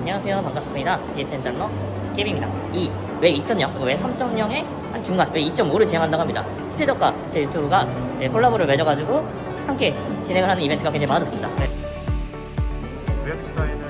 안녕하세요. 반갑습니다. 디에텐 장러 게임입니다. 이 왜 2.0 그리고 왜 3.0의 한 중간 왜 2.5를 진행한다고 합니다. 스테덕과 제 유튜브가 네, 콜라보를 맺어가지고 함께 진행을 하는 이벤트가 굉장히 많아졌습니다. 네. 웹사이트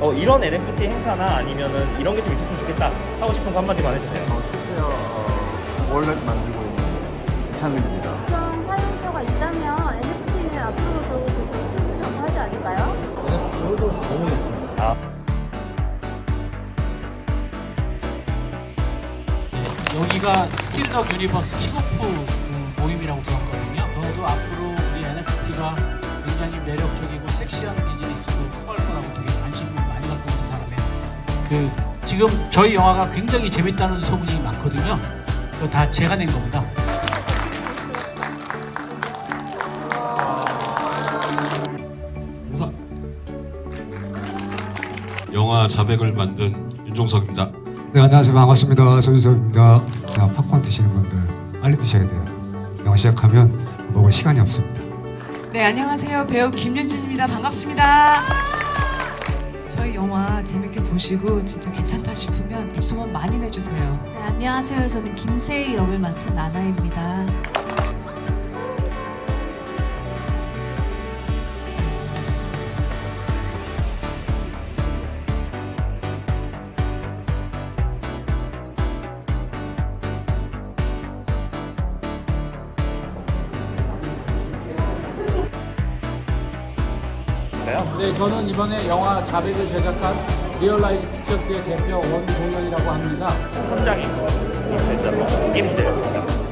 어 이런 NFT 행사나 아니면은 이런 게 좀 있었으면 좋겠다 하고 싶은 거 한마디만 해주세요. 특히나 어, wallet 만들고 있는 이창민입니다. 그런 사용처가 있다면 NFT는 앞으로도 계속 생존하지 않을까요? 아 여기가 스틸덕 유니버스 킥오프 그 모임이라고 들었거든요. 저도 앞으로 우리 NFT가 굉장히 매력적이고 섹시한 그 지금 저희 영화가 굉장히 재밌다는 소문이 많거든요. 그거 다 제가 낸 겁니다. 영화 자백을 만든 윤종석입니다. 네, 안녕하세요. 반갑습니다. 조주석입니다. 자, 팝콘 드시는 분들 빨리 드셔야 돼요. 영화 시작하면 먹을 시간이 없습니다. 네, 안녕하세요. 배우 김윤진입니다. 반갑습니다. 저희 영화 재밌게 보시고 진짜 괜찮다 싶으면 입소문 많이 내주세요. 네, 안녕하세요. 저는 김세희 역을 맡은 나나입니다. 네, 저는 이번에 영화 자백을 제작한 리얼라이즈 피처스의 대표 원동현이라고 합니다. 현장이 디에텐 장러 게임인데요.